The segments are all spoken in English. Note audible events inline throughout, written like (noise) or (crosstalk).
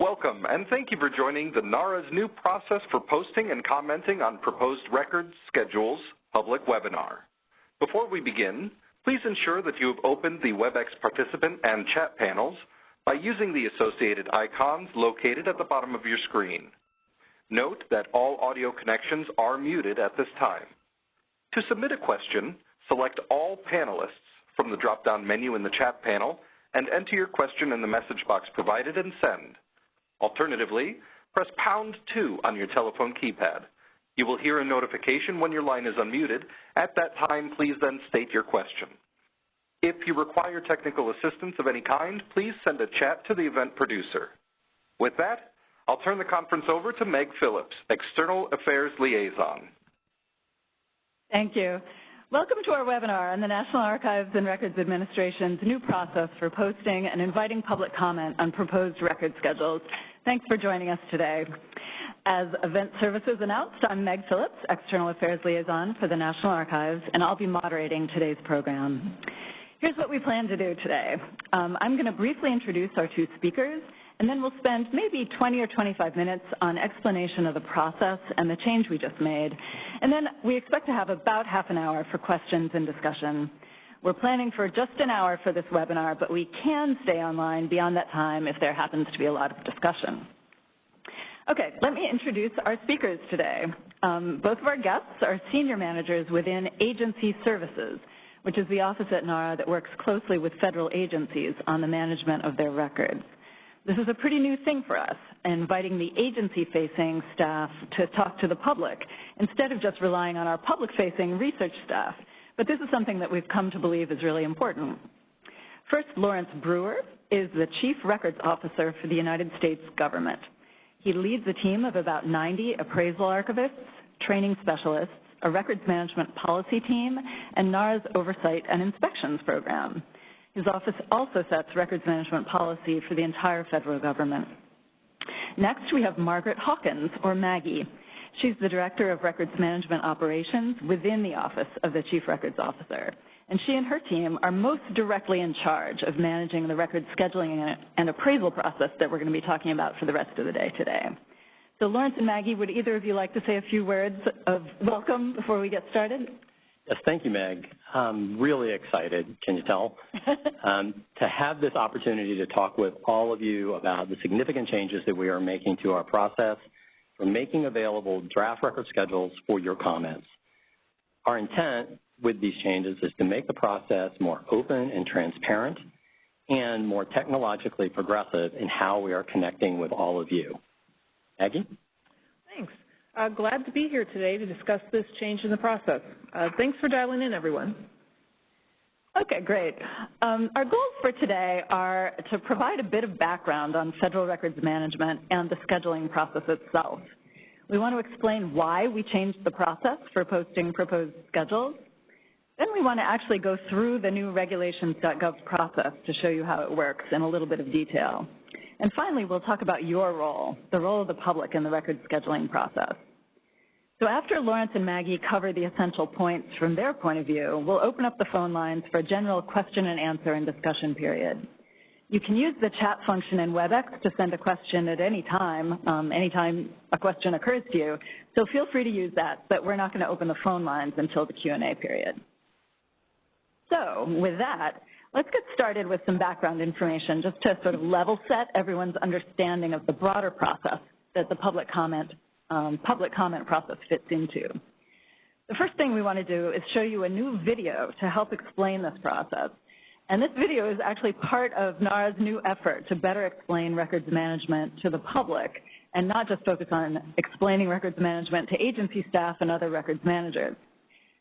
Welcome, and thank you for joining the NARA's new process for posting and commenting on proposed records schedules public webinar. Before we begin, please ensure that you have opened the WebEx participant and chat panels by using the associated icons located at the bottom of your screen. Note that all audio connections are muted at this time. To submit a question, select All Panelists from the drop-down menu in the chat panel and enter your question in the message box provided and send. Alternatively, press pound 2 on your telephone keypad. You will hear a notification when your line is unmuted. At that time, please then state your question. If you require technical assistance of any kind, please send a chat to the event producer. With that, I'll turn the conference over to Meg Phillips, External Affairs Liaison. Thank you. Welcome to our webinar on the National Archives and Records Administration's new process for posting and inviting public comment on proposed record schedules. Thanks for joining us today. As Event Services announced, I'm Meg Phillips, External Affairs Liaison for the National Archives, and I'll be moderating today's program. Here's what we plan to do today. Um, I'm going to briefly introduce our two speakers, and then we'll spend maybe 20 or 25 minutes on explanation of the process and the change we just made. And then we expect to have about half an hour for questions and discussion. We're planning for just an hour for this webinar, but we can stay online beyond that time if there happens to be a lot of discussion. Okay, let me introduce our speakers today. Um, both of our guests are senior managers within agency services, which is the office at NARA that works closely with federal agencies on the management of their records. This is a pretty new thing for us, inviting the agency-facing staff to talk to the public instead of just relying on our public-facing research staff. But this is something that we've come to believe is really important. First, Lawrence Brewer is the Chief Records Officer for the United States government. He leads a team of about 90 appraisal archivists, training specialists, a records management policy team, and NARA's oversight and inspections program. His office also sets records management policy for the entire federal government. Next, we have Margaret Hawkins, or Maggie. She's the Director of Records Management Operations within the Office of the Chief Records Officer. And she and her team are most directly in charge of managing the record scheduling and appraisal process that we're going to be talking about for the rest of the day today. So Lawrence and Maggie, would either of you like to say a few words of welcome before we get started? Yes, thank you, Meg. I'm really excited, can you tell, (laughs) um, to have this opportunity to talk with all of you about the significant changes that we are making to our process for making available draft record schedules for your comments. Our intent with these changes is to make the process more open and transparent and more technologically progressive in how we are connecting with all of you. Maggie? Thanks. Uh, glad to be here today to discuss this change in the process. Uh, thanks for dialing in, everyone. Okay, great. Um, our goals for today are to provide a bit of background on federal records management and the scheduling process itself. We want to explain why we changed the process for posting proposed schedules. Then we want to actually go through the new regulations.gov process to show you how it works in a little bit of detail. And finally, we'll talk about your role, the role of the public in the record scheduling process. So after Lawrence and Maggie cover the essential points from their point of view, we'll open up the phone lines for a general question and answer and discussion period. You can use the chat function in WebEx to send a question at any time, um, anytime a question occurs to you. So feel free to use that, but we're not going to open the phone lines until the Q&A period. So with that, let's get started with some background information just to sort of level set everyone's understanding of the broader process that the public comment um, public comment process fits into. The first thing we want to do is show you a new video to help explain this process. And this video is actually part of NARA's new effort to better explain records management to the public and not just focus on explaining records management to agency staff and other records managers.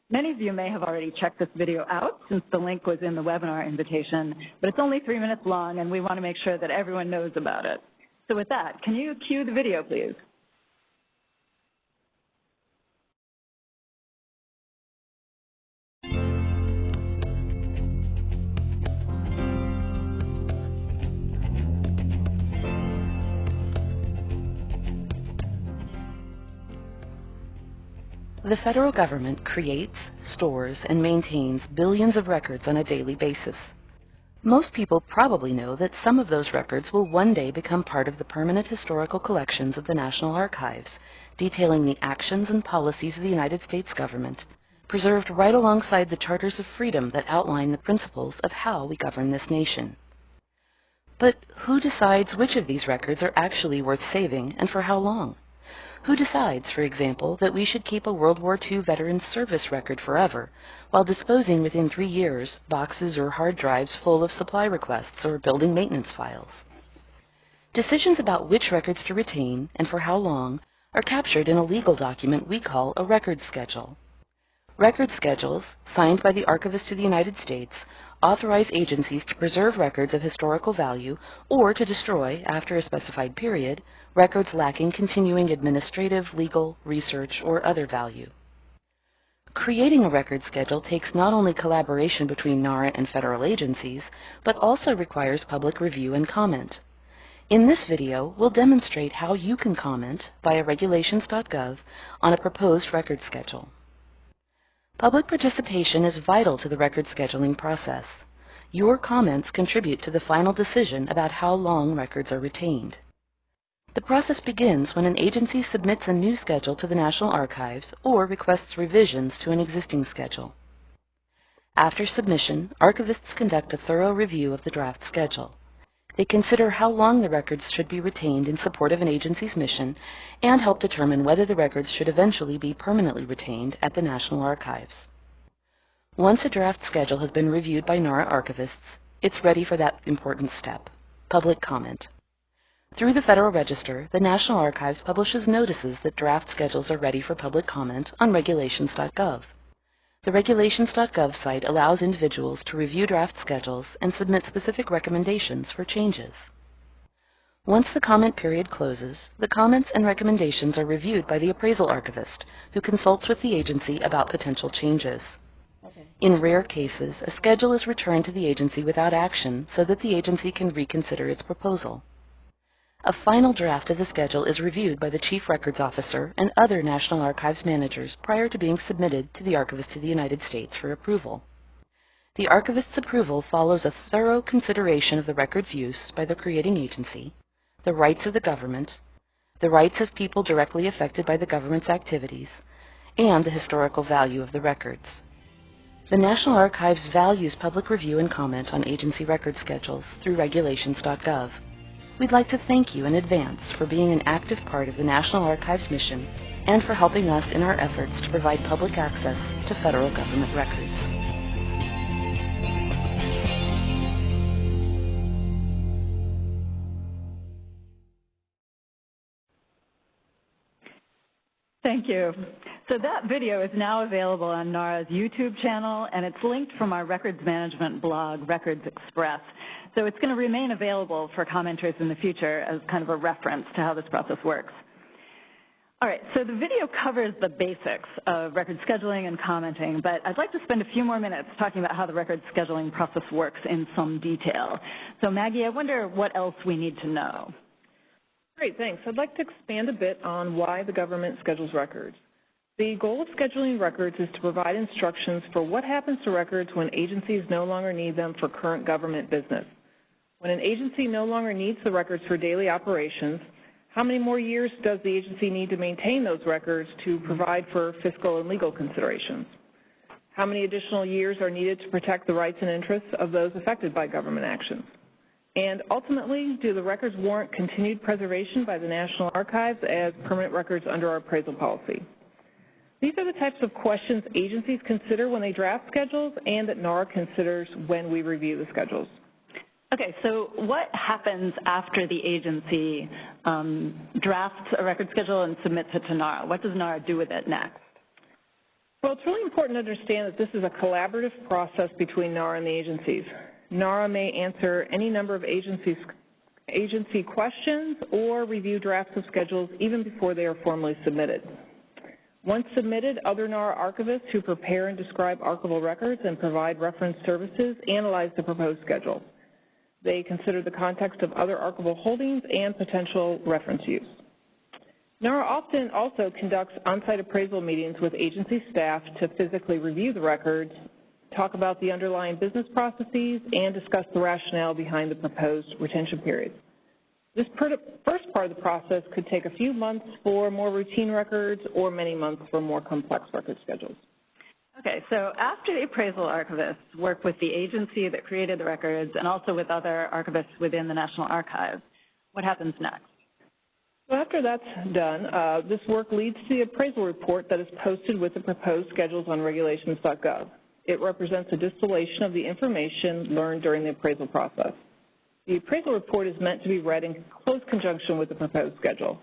Many of you may have already checked this video out since the link was in the webinar invitation, but it's only three minutes long and we want to make sure that everyone knows about it. So with that, can you cue the video, please? The federal government creates, stores, and maintains billions of records on a daily basis. Most people probably know that some of those records will one day become part of the permanent historical collections of the National Archives, detailing the actions and policies of the United States government, preserved right alongside the charters of freedom that outline the principles of how we govern this nation. But who decides which of these records are actually worth saving and for how long? Who decides, for example, that we should keep a World War II veteran's service record forever, while disposing within three years boxes or hard drives full of supply requests or building maintenance files? Decisions about which records to retain and for how long are captured in a legal document we call a record schedule. Record schedules, signed by the Archivist of the United States, authorize agencies to preserve records of historical value or to destroy, after a specified period, records lacking continuing administrative, legal, research, or other value. Creating a record schedule takes not only collaboration between NARA and federal agencies, but also requires public review and comment. In this video, we'll demonstrate how you can comment via regulations.gov on a proposed record schedule. Public participation is vital to the record scheduling process. Your comments contribute to the final decision about how long records are retained. The process begins when an agency submits a new schedule to the National Archives or requests revisions to an existing schedule. After submission, archivists conduct a thorough review of the draft schedule. They consider how long the records should be retained in support of an agency's mission and help determine whether the records should eventually be permanently retained at the National Archives. Once a draft schedule has been reviewed by NARA archivists, it's ready for that important step, public comment. Through the Federal Register, the National Archives publishes notices that draft schedules are ready for public comment on regulations.gov. The regulations.gov site allows individuals to review draft schedules and submit specific recommendations for changes. Once the comment period closes, the comments and recommendations are reviewed by the appraisal archivist, who consults with the agency about potential changes. Okay. In rare cases, a schedule is returned to the agency without action so that the agency can reconsider its proposal. A final draft of the schedule is reviewed by the Chief Records Officer and other National Archives managers prior to being submitted to the Archivist of the United States for approval. The Archivist's approval follows a thorough consideration of the record's use by the creating agency, the rights of the government, the rights of people directly affected by the government's activities, and the historical value of the records. The National Archives values public review and comment on agency record schedules through regulations.gov. We'd like to thank you in advance for being an active part of the National Archives mission and for helping us in our efforts to provide public access to federal government records. Thank you. So that video is now available on NARA's YouTube channel, and it's linked from our records management blog, Records Express. So it's going to remain available for commenters in the future as kind of a reference to how this process works. All right, so the video covers the basics of record scheduling and commenting, but I'd like to spend a few more minutes talking about how the record scheduling process works in some detail. So Maggie, I wonder what else we need to know. Great, thanks. I'd like to expand a bit on why the government schedules records. The goal of scheduling records is to provide instructions for what happens to records when agencies no longer need them for current government business. When an agency no longer needs the records for daily operations, how many more years does the agency need to maintain those records to provide for fiscal and legal considerations? How many additional years are needed to protect the rights and interests of those affected by government actions? And ultimately, do the records warrant continued preservation by the National Archives as permanent records under our appraisal policy? These are the types of questions agencies consider when they draft schedules and that NARA considers when we review the schedules. Okay, so what happens after the agency um, drafts a record schedule and submits it to NARA? What does NARA do with it next? Well, it's really important to understand that this is a collaborative process between NARA and the agencies. NARA may answer any number of agencies, agency questions or review drafts of schedules even before they are formally submitted. Once submitted, other NARA archivists who prepare and describe archival records and provide reference services analyze the proposed schedule. They consider the context of other archival holdings and potential reference use. NARA often also conducts on-site appraisal meetings with agency staff to physically review the records talk about the underlying business processes, and discuss the rationale behind the proposed retention periods. This first part of the process could take a few months for more routine records or many months for more complex record schedules. Okay, so after the appraisal archivists work with the agency that created the records and also with other archivists within the National Archives, what happens next? So after that's done, uh, this work leads to the appraisal report that is posted with the proposed schedules on regulations.gov. It represents a distillation of the information learned during the appraisal process. The appraisal report is meant to be read in close conjunction with the proposed schedule.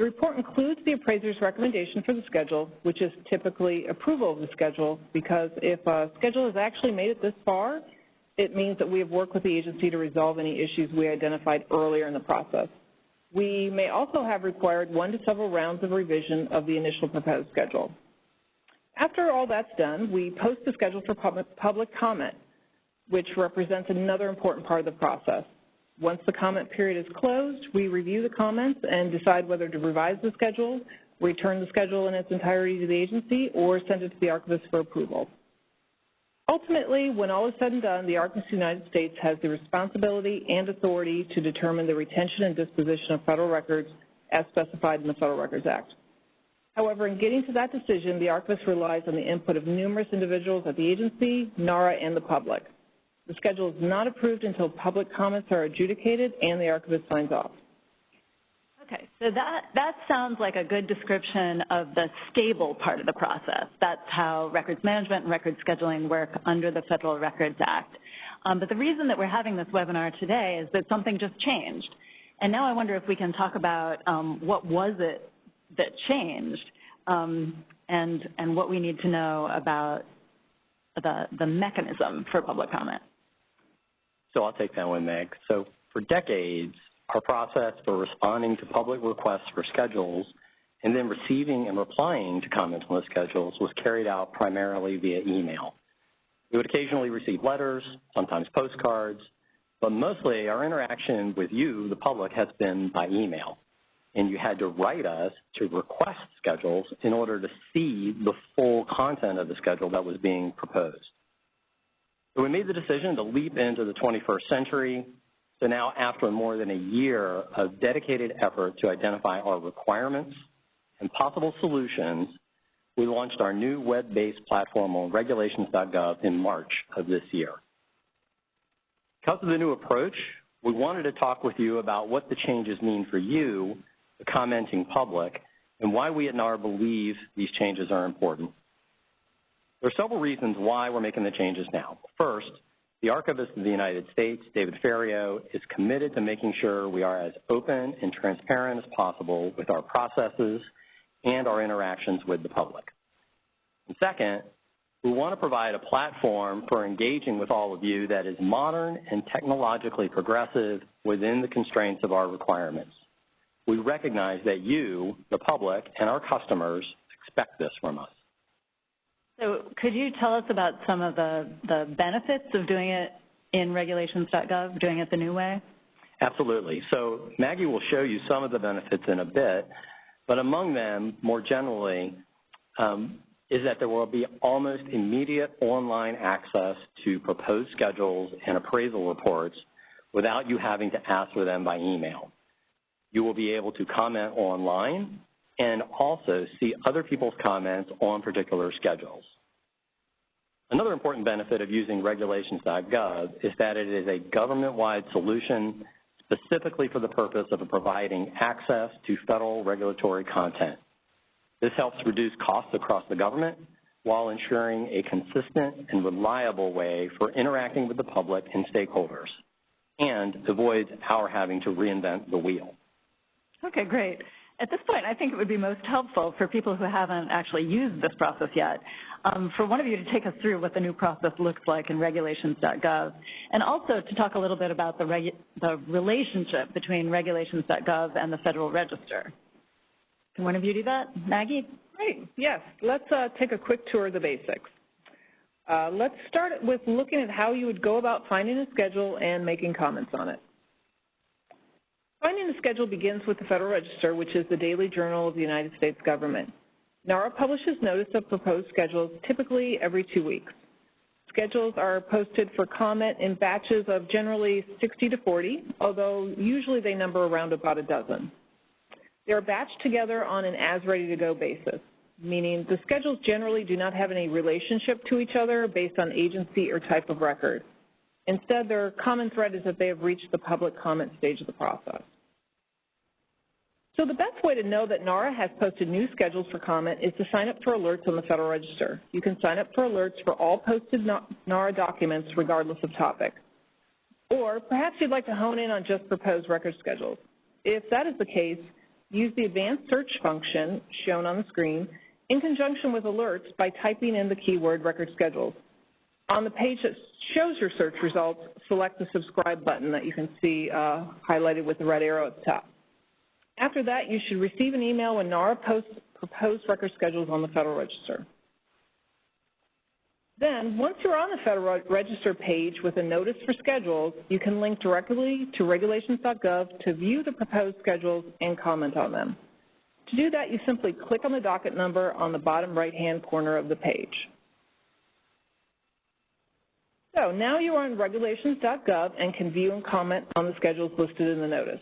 The report includes the appraiser's recommendation for the schedule, which is typically approval of the schedule, because if a schedule has actually made it this far, it means that we have worked with the agency to resolve any issues we identified earlier in the process. We may also have required one to several rounds of revision of the initial proposed schedule. After all that's done, we post the schedule for public comment, which represents another important part of the process. Once the comment period is closed, we review the comments and decide whether to revise the schedule, return the schedule in its entirety to the agency, or send it to the archivist for approval. Ultimately, when all is said and done, the Archivist of the United States has the responsibility and authority to determine the retention and disposition of federal records as specified in the Federal Records Act. However, in getting to that decision, the archivist relies on the input of numerous individuals at the agency, NARA, and the public. The schedule is not approved until public comments are adjudicated and the archivist signs off. Okay, so that, that sounds like a good description of the stable part of the process. That's how records management and record scheduling work under the Federal Records Act. Um, but the reason that we're having this webinar today is that something just changed. And now I wonder if we can talk about um, what was it that changed um, and, and what we need to know about the, the mechanism for public comment. So I'll take that one, Meg. So for decades, our process for responding to public requests for schedules and then receiving and replying to comments on the schedules was carried out primarily via email. We would occasionally receive letters, sometimes postcards, but mostly our interaction with you, the public, has been by email. And you had to write us to request schedules in order to see the full content of the schedule that was being proposed. So we made the decision to leap into the 21st century. So now after more than a year of dedicated effort to identify our requirements and possible solutions, we launched our new web-based platform on regulations.gov in March of this year. Because of the new approach, we wanted to talk with you about what the changes mean for you, the commenting public, and why we at NARA believe these changes are important. There are several reasons why we're making the changes now. First, the Archivist of the United States, David Ferriero, is committed to making sure we are as open and transparent as possible with our processes and our interactions with the public. And second, we want to provide a platform for engaging with all of you that is modern and technologically progressive within the constraints of our requirements. We recognize that you, the public, and our customers expect this from us. So could you tell us about some of the, the benefits of doing it in regulations.gov, doing it the new way? Absolutely. So Maggie will show you some of the benefits in a bit, but among them, more generally, um, is that there will be almost immediate online access to proposed schedules and appraisal reports without you having to ask for them by email. You will be able to comment online and also see other people's comments on particular schedules. Another important benefit of using regulations.gov is that it is a government-wide solution specifically for the purpose of providing access to federal regulatory content. This helps reduce costs across the government while ensuring a consistent and reliable way for interacting with the public and stakeholders and avoids our having to reinvent the wheel. Okay, great. At this point, I think it would be most helpful for people who haven't actually used this process yet, um, for one of you to take us through what the new process looks like in regulations.gov, and also to talk a little bit about the, the relationship between regulations.gov and the Federal Register. Can one of you do that? Maggie? Great, yes. Let's uh, take a quick tour of the basics. Uh, let's start with looking at how you would go about finding a schedule and making comments on it. Finding the schedule begins with the Federal Register, which is the daily journal of the United States government. NARA publishes notice of proposed schedules typically every two weeks. Schedules are posted for comment in batches of generally 60 to 40, although usually they number around about a dozen. They're batched together on an as-ready-to-go basis, meaning the schedules generally do not have any relationship to each other based on agency or type of record. Instead, their common thread is that they have reached the public comment stage of the process. So the best way to know that NARA has posted new schedules for comment is to sign up for alerts on the Federal Register. You can sign up for alerts for all posted NARA documents regardless of topic. Or perhaps you'd like to hone in on just proposed record schedules. If that is the case, use the advanced search function shown on the screen in conjunction with alerts by typing in the keyword record schedules. On the page that shows your search results, select the subscribe button that you can see uh, highlighted with the red arrow at the top. After that, you should receive an email when NARA posts proposed record schedules on the Federal Register. Then, once you're on the Federal Register page with a notice for schedules, you can link directly to regulations.gov to view the proposed schedules and comment on them. To do that, you simply click on the docket number on the bottom right-hand corner of the page. So now you are on regulations.gov and can view and comment on the schedules listed in the notice.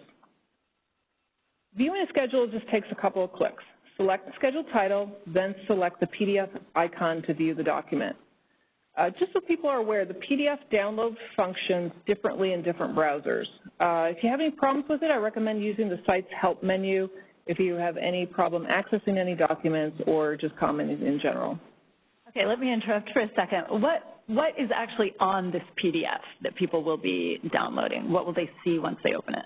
Viewing a schedule just takes a couple of clicks. Select the schedule title, then select the PDF icon to view the document. Uh, just so people are aware, the PDF download functions differently in different browsers. Uh, if you have any problems with it, I recommend using the site's help menu if you have any problem accessing any documents or just commenting in general. Okay, let me interrupt for a second. What, what is actually on this PDF that people will be downloading? What will they see once they open it?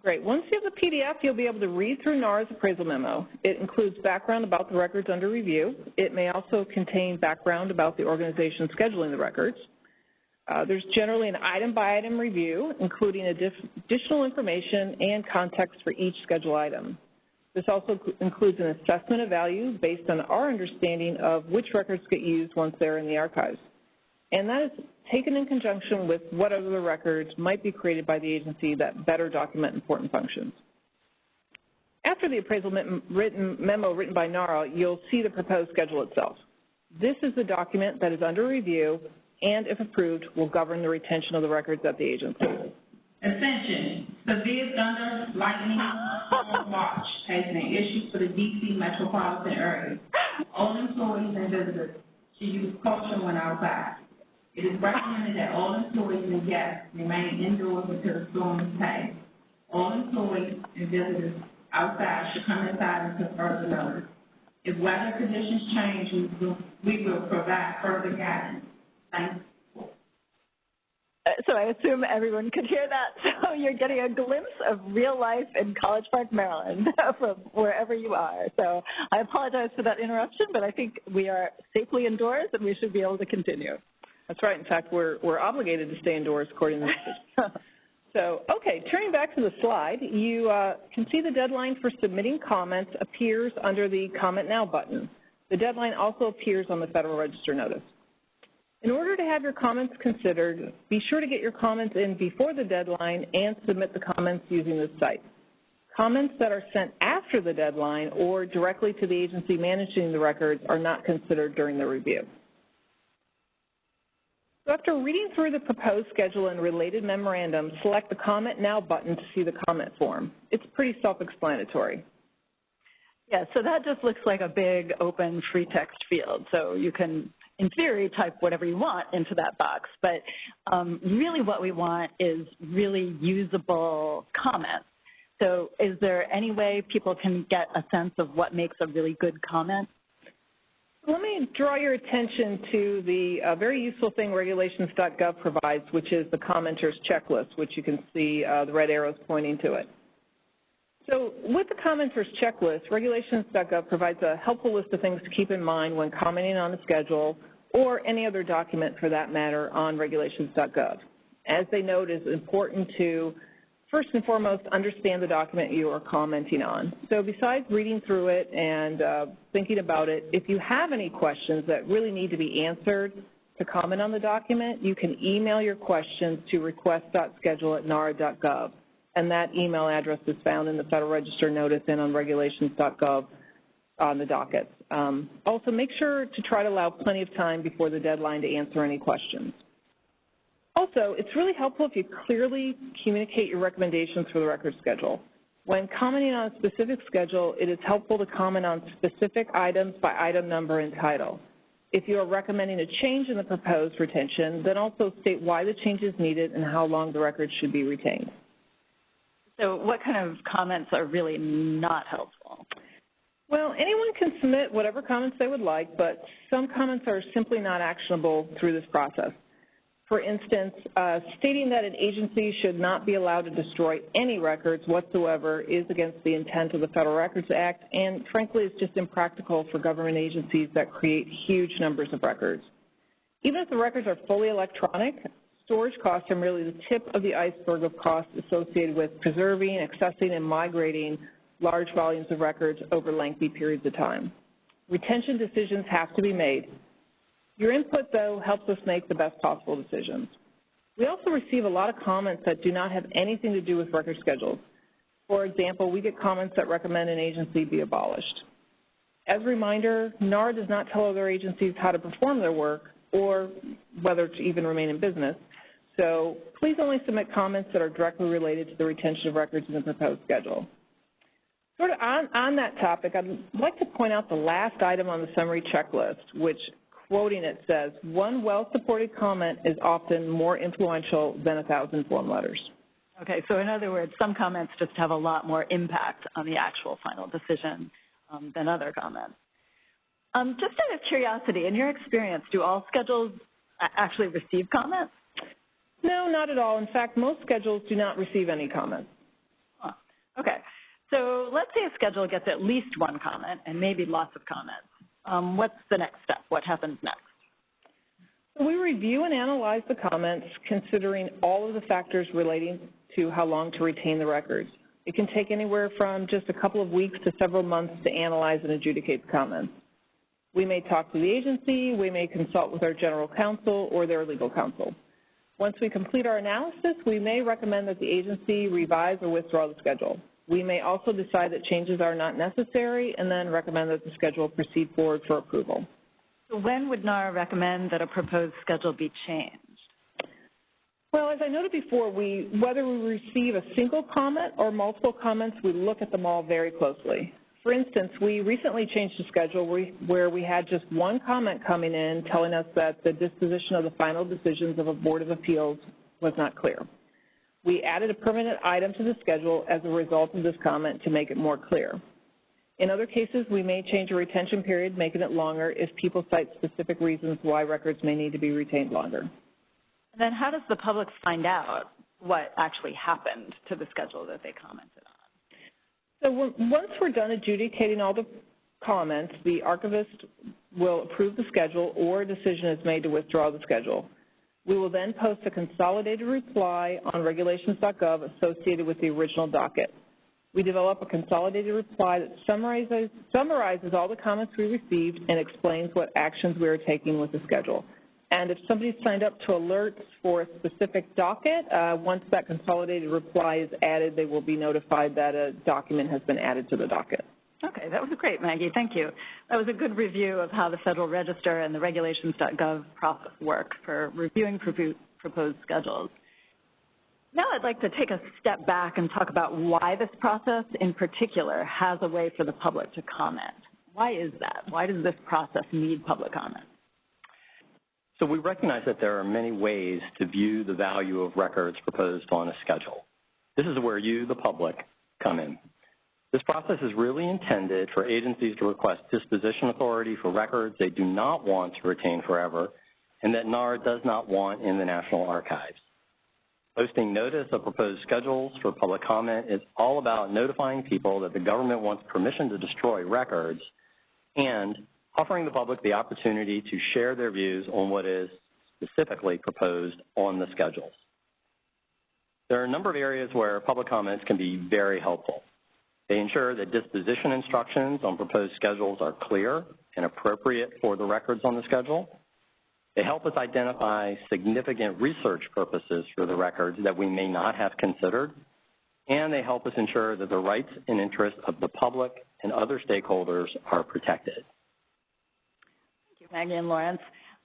Great. Once you have the PDF, you'll be able to read through NARA's appraisal memo. It includes background about the records under review. It may also contain background about the organization scheduling the records. Uh, there's generally an item-by-item -item review, including additional information and context for each schedule item. This also includes an assessment of value based on our understanding of which records get used once they're in the archives. And that is taken in conjunction with what other records might be created by the agency that better document important functions. After the appraisal written, memo written by NARA, you'll see the proposed schedule itself. This is the document that is under review and, if approved, will govern the retention of the records at the agency. Attention, severe thunder, lightning, watch has been issued for the D.C. metropolitan area. All employees and visitors should use caution when outside. It is recommended that all employees and guests remain indoors until the storm is passed. All employees and visitors outside should come inside until further notice. If weather conditions change, we will, we will provide further guidance. Thank you. Uh, so I assume everyone could hear that. (laughs) So you're getting a glimpse of real life in College Park, Maryland, (laughs) from wherever you are. So I apologize for that interruption, but I think we are safely indoors and we should be able to continue. That's right. In fact, we're, we're obligated to stay indoors according to the (laughs) So, okay, turning back to the slide, you uh, can see the deadline for submitting comments appears under the Comment Now button. The deadline also appears on the Federal Register notice. In order to have your comments considered, be sure to get your comments in before the deadline and submit the comments using this site. Comments that are sent after the deadline or directly to the agency managing the records are not considered during the review. So after reading through the proposed schedule and related memorandum, select the Comment Now button to see the comment form. It's pretty self-explanatory. Yeah, so that just looks like a big open free text field. So you can, in theory, type whatever you want into that box. But um, really what we want is really usable comments. So is there any way people can get a sense of what makes a really good comment? Let me draw your attention to the uh, very useful thing regulations.gov provides, which is the commenters checklist, which you can see uh, the red arrows pointing to it. So with the commenters checklist, regulations.gov provides a helpful list of things to keep in mind when commenting on a schedule or any other document for that matter on regulations.gov. As they note, it is important to first and foremost, understand the document you are commenting on. So besides reading through it and uh, thinking about it, if you have any questions that really need to be answered to comment on the document, you can email your questions to request.schedule at nara.gov. And that email address is found in the Federal Register notice and on regulations.gov on the dockets. Um, also, make sure to try to allow plenty of time before the deadline to answer any questions. Also, it's really helpful if you clearly communicate your recommendations for the record schedule. When commenting on a specific schedule, it is helpful to comment on specific items by item number and title. If you are recommending a change in the proposed retention, then also state why the change is needed and how long the record should be retained. So what kind of comments are really not helpful? Well, anyone can submit whatever comments they would like, but some comments are simply not actionable through this process. For instance, uh, stating that an agency should not be allowed to destroy any records whatsoever is against the intent of the Federal Records Act, and frankly, it's just impractical for government agencies that create huge numbers of records. Even if the records are fully electronic, storage costs are merely the tip of the iceberg of costs associated with preserving, accessing, and migrating large volumes of records over lengthy periods of time. Retention decisions have to be made, your input, though, helps us make the best possible decisions. We also receive a lot of comments that do not have anything to do with record schedules. For example, we get comments that recommend an agency be abolished. As a reminder, NARA does not tell other agencies how to perform their work or whether to even remain in business. So please only submit comments that are directly related to the retention of records in the proposed schedule. Sort of on, on that topic, I'd like to point out the last item on the summary checklist, which quoting it says, one well-supported comment is often more influential than a thousand form letters. Okay, so in other words, some comments just have a lot more impact on the actual final decision um, than other comments. Um, just out of curiosity, in your experience, do all schedules actually receive comments? No, not at all. In fact, most schedules do not receive any comments. Huh. Okay, so let's say a schedule gets at least one comment and maybe lots of comments um, what's the next step? What happens next? We review and analyze the comments considering all of the factors relating to how long to retain the records. It can take anywhere from just a couple of weeks to several months to analyze and adjudicate the comments. We may talk to the agency, we may consult with our general counsel or their legal counsel. Once we complete our analysis, we may recommend that the agency revise or withdraw the schedule. We may also decide that changes are not necessary and then recommend that the schedule proceed forward for approval. So when would NARA recommend that a proposed schedule be changed? Well, as I noted before, we, whether we receive a single comment or multiple comments, we look at them all very closely. For instance, we recently changed the schedule where we had just one comment coming in telling us that the disposition of the final decisions of a Board of Appeals was not clear. We added a permanent item to the schedule as a result of this comment to make it more clear. In other cases, we may change a retention period, making it longer if people cite specific reasons why records may need to be retained longer. And then how does the public find out what actually happened to the schedule that they commented on? So once we're done adjudicating all the comments, the archivist will approve the schedule or a decision is made to withdraw the schedule. We will then post a consolidated reply on regulations.gov associated with the original docket. We develop a consolidated reply that summarizes, summarizes all the comments we received and explains what actions we are taking with the schedule. And if somebody signed up to alerts for a specific docket, uh, once that consolidated reply is added, they will be notified that a document has been added to the docket. Okay, that was great, Maggie. Thank you. That was a good review of how the Federal Register and the regulations.gov process work for reviewing proposed schedules. Now I'd like to take a step back and talk about why this process in particular has a way for the public to comment. Why is that? Why does this process need public comment? So we recognize that there are many ways to view the value of records proposed on a schedule. This is where you, the public, come in. This process is really intended for agencies to request disposition authority for records they do not want to retain forever and that NARA does not want in the National Archives. Posting notice of proposed schedules for public comment is all about notifying people that the government wants permission to destroy records and offering the public the opportunity to share their views on what is specifically proposed on the schedules. There are a number of areas where public comments can be very helpful. They ensure that disposition instructions on proposed schedules are clear and appropriate for the records on the schedule. They help us identify significant research purposes for the records that we may not have considered. and they help us ensure that the rights and interests of the public and other stakeholders are protected. Thank you, Maggie and Lawrence.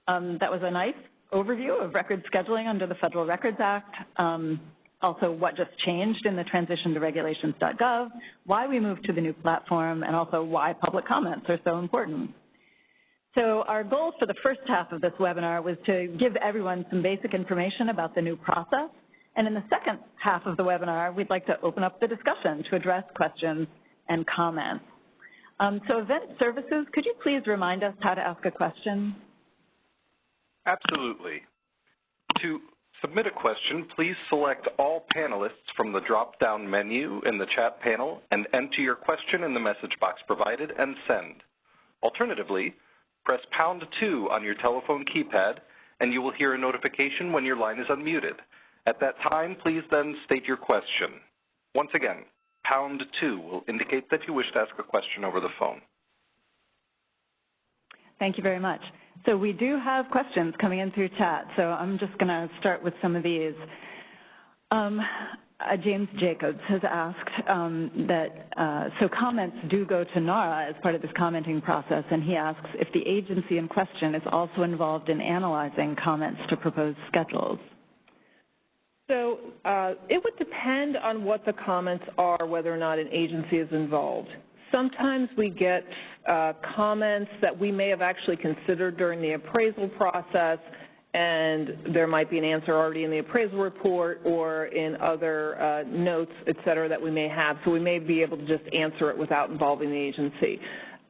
Um, that was a nice overview of record scheduling under the Federal Records Act, um, also what just changed in the transition to regulations.gov, why we moved to the new platform, and also why public comments are so important. So our goal for the first half of this webinar was to give everyone some basic information about the new process. And in the second half of the webinar, we'd like to open up the discussion to address questions and comments. Um, so event services, could you please remind us how to ask a question? Absolutely. To submit a question, please select all panelists from the drop-down menu in the chat panel and enter your question in the message box provided and send. Alternatively, press pound 2 on your telephone keypad and you will hear a notification when your line is unmuted. At that time, please then state your question. Once again, pound 2 will indicate that you wish to ask a question over the phone. Thank you very much. So we do have questions coming in through chat, so I'm just going to start with some of these. Um, uh, James Jacobs has asked um, that, uh, so comments do go to NARA as part of this commenting process, and he asks if the agency in question is also involved in analyzing comments to proposed schedules. So uh, it would depend on what the comments are, whether or not an agency is involved. Sometimes we get uh, comments that we may have actually considered during the appraisal process, and there might be an answer already in the appraisal report or in other uh, notes, et cetera, that we may have. So we may be able to just answer it without involving the agency.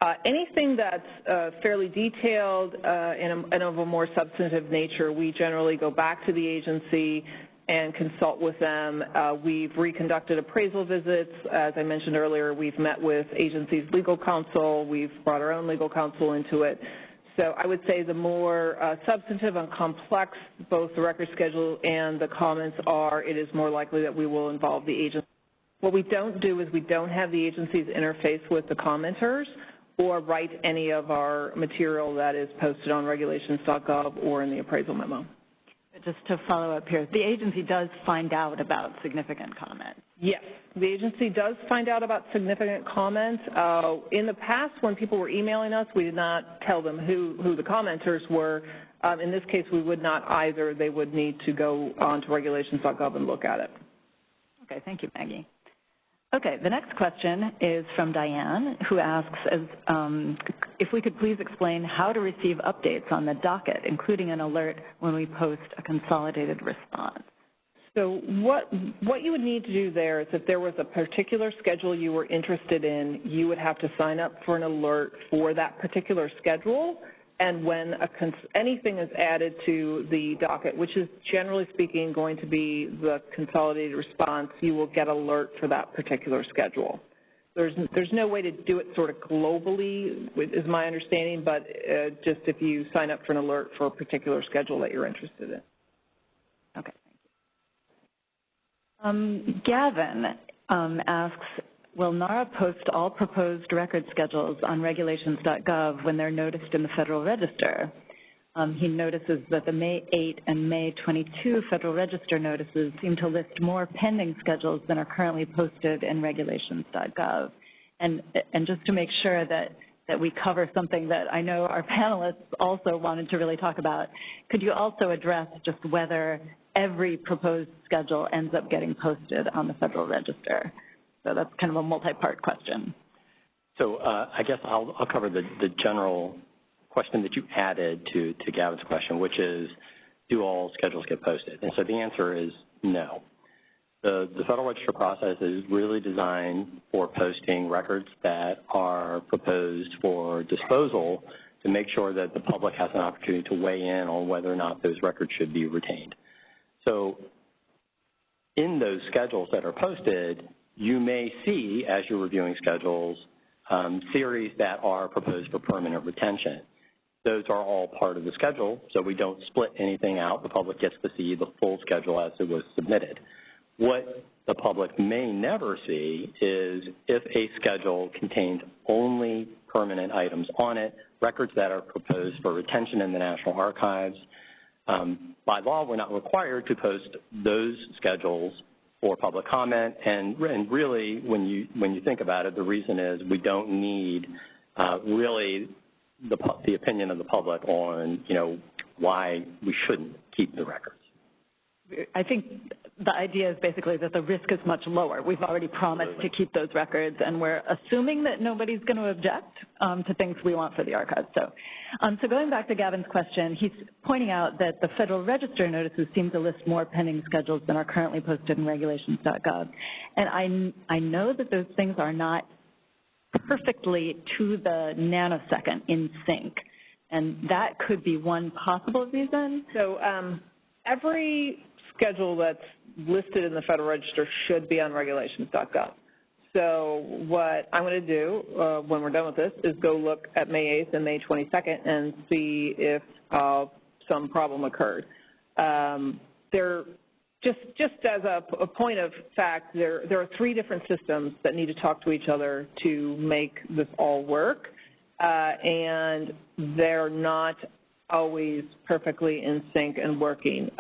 Uh, anything that's uh, fairly detailed uh, and, and, of a more substantive nature, we generally go back to the agency and consult with them. Uh, we've reconducted appraisal visits. As I mentioned earlier, we've met with agencies' legal counsel. We've brought our own legal counsel into it. So I would say the more uh, substantive and complex both the record schedule and the comments are, it is more likely that we will involve the agency. What we don't do is we don't have the agencies interface with the commenters or write any of our material that is posted on regulations.gov or in the appraisal memo just to follow up here, the agency does find out about significant comments. Yes, the agency does find out about significant comments. Uh, in the past, when people were emailing us, we did not tell them who, who the commenters were. Um, in this case, we would not either. They would need to go on to regulations.gov and look at it. Okay, thank you, Maggie. Okay, the next question is from Diane, who asks as, um, if we could please explain how to receive updates on the docket, including an alert when we post a consolidated response. So what, what you would need to do there is if there was a particular schedule you were interested in, you would have to sign up for an alert for that particular schedule and when anything is added to the docket, which is generally speaking going to be the consolidated response, you will get alert for that particular schedule. There's, there's no way to do it sort of globally, is my understanding, but uh, just if you sign up for an alert for a particular schedule that you're interested in. Okay, thank you. Um, Gavin um, asks, Will NARA post all proposed record schedules on regulations.gov when they're noticed in the Federal Register? Um, he notices that the May 8 and May 22 Federal Register notices seem to list more pending schedules than are currently posted in regulations.gov. And, and just to make sure that, that we cover something that I know our panelists also wanted to really talk about, could you also address just whether every proposed schedule ends up getting posted on the Federal Register? So that's kind of a multi-part question. So uh, I guess I'll, I'll cover the, the, general question that you added to, to Gavin's question, which is, do all schedules get posted? And so the answer is no. The, the Federal Register process is really designed for posting records that are proposed for disposal to make sure that the public has an opportunity to weigh in on whether or not those records should be retained. So in those schedules that are posted, you may see, as you're reviewing schedules, um, theories that are proposed for permanent retention. Those are all part of the schedule, so we don't split anything out. The public gets to see the full schedule as it was submitted. What the public may never see is if a schedule contains only permanent items on it, records that are proposed for retention in the National Archives. Um, by law, we're not required to post those schedules for public comment. And, and really, when you, when you think about it, the reason is we don't need uh, really the, the opinion of the public on, you know, why we shouldn't keep the records. I think the idea is basically that the risk is much lower. We've already promised Absolutely. to keep those records, and we're assuming that nobody's going to object um, to things we want for the archives. So, um, so going back to Gavin's question, he's pointing out that the Federal Register notices seem to list more pending schedules than are currently posted in regulations.gov. And I, I know that those things are not perfectly to the nanosecond in sync, and that could be one possible reason. So um, every schedule that's listed in the Federal Register should be on regulations.gov. So what I'm going to do uh, when we're done with this is go look at May 8th and May 22nd and see if uh, some problem occurred. Um, there, just just as a, a, point of fact, there there are three different systems that need to talk to each other to make this all work, uh, and they're not always perfectly in sync and working.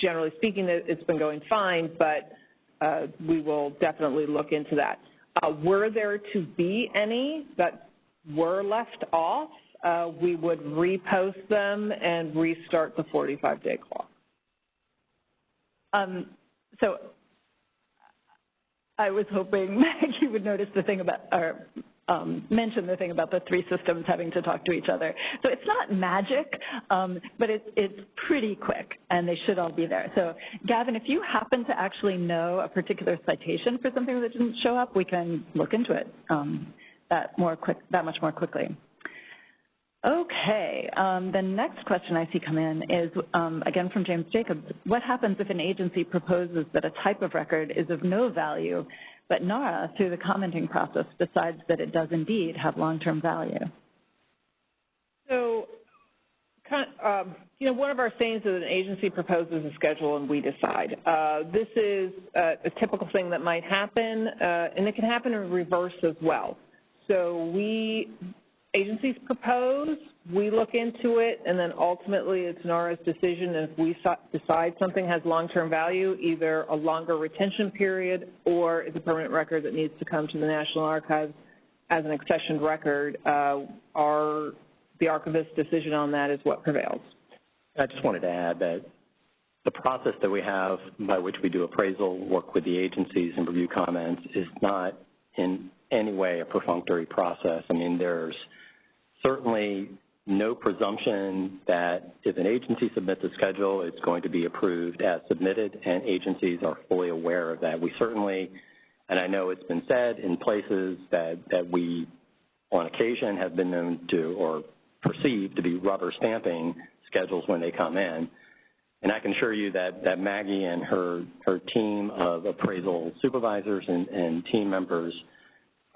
Generally speaking, it's been going fine, but uh, we will definitely look into that. Uh, were there to be any that were left off, uh, we would repost them and restart the 45-day clock. Um, so I was hoping (laughs) Maggie would notice the thing about, or um, mentioned the thing about the three systems having to talk to each other. So it's not magic, um, but it, it's pretty quick, and they should all be there. So Gavin, if you happen to actually know a particular citation for something that didn't show up, we can look into it um, that more quick, that much more quickly. Okay, um, the next question I see come in is, um, again from James Jacobs, what happens if an agency proposes that a type of record is of no value but NARA, through the commenting process, decides that it does indeed have long-term value. So, um, you know, one of our sayings is an agency proposes a schedule and we decide. Uh, this is a, a, typical thing that might happen, uh, and it can happen in reverse as well. So we, agencies propose, we look into it, and then ultimately it's NARA's decision. If we decide something has long-term value, either a longer retention period or it's a permanent record that needs to come to the National Archives as an accessioned record, uh, our, the archivist's decision on that is what prevails. I just wanted to add that the process that we have by which we do appraisal, work with the agencies and review comments is not in any way a perfunctory process. I mean, there's certainly no presumption that if an agency submits a schedule, it's going to be approved as submitted, and agencies are fully aware of that. We certainly, and I know it's been said in places that, that we, on occasion, have been known to or perceived to be rubber stamping schedules when they come in. And I can assure you that, that Maggie and her, her team of appraisal supervisors and, and team members